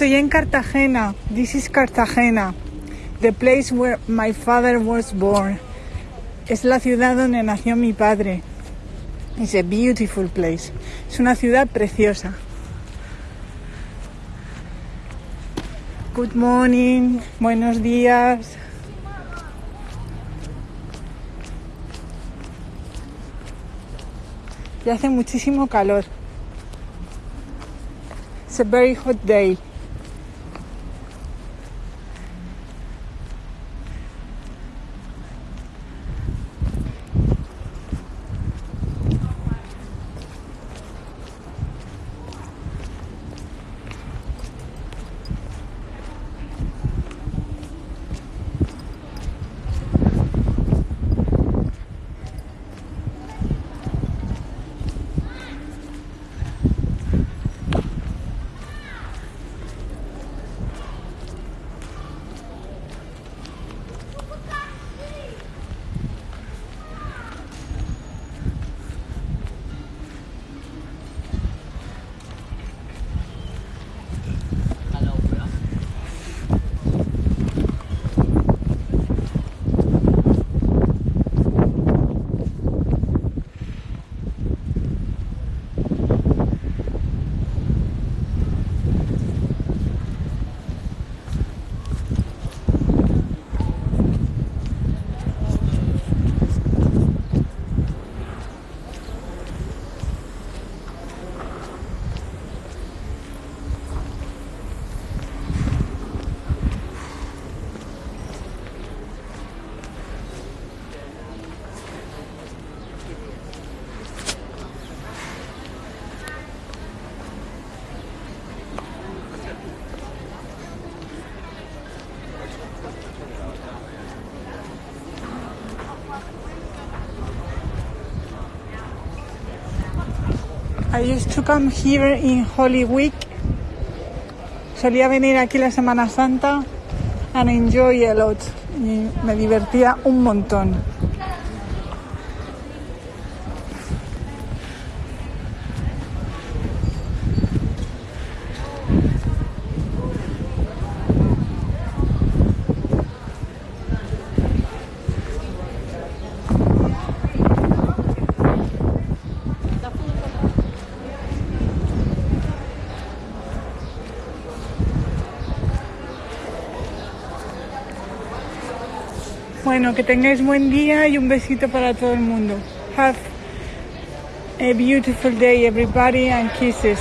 Estoy en Cartagena. This is Cartagena. The place where my father was born. Es la ciudad donde nació mi padre. It's a beautiful place. Es una ciudad preciosa. Good morning. Buenos días. Y hace muchísimo calor. It's a very hot day. I used to come here in Holy Week. Solía venir aquí la Semana Santa and enjoy a lot. Y me divertía un montón. Bueno, que tengáis buen día y un besito para todo el mundo. Have a beautiful day everybody and kisses.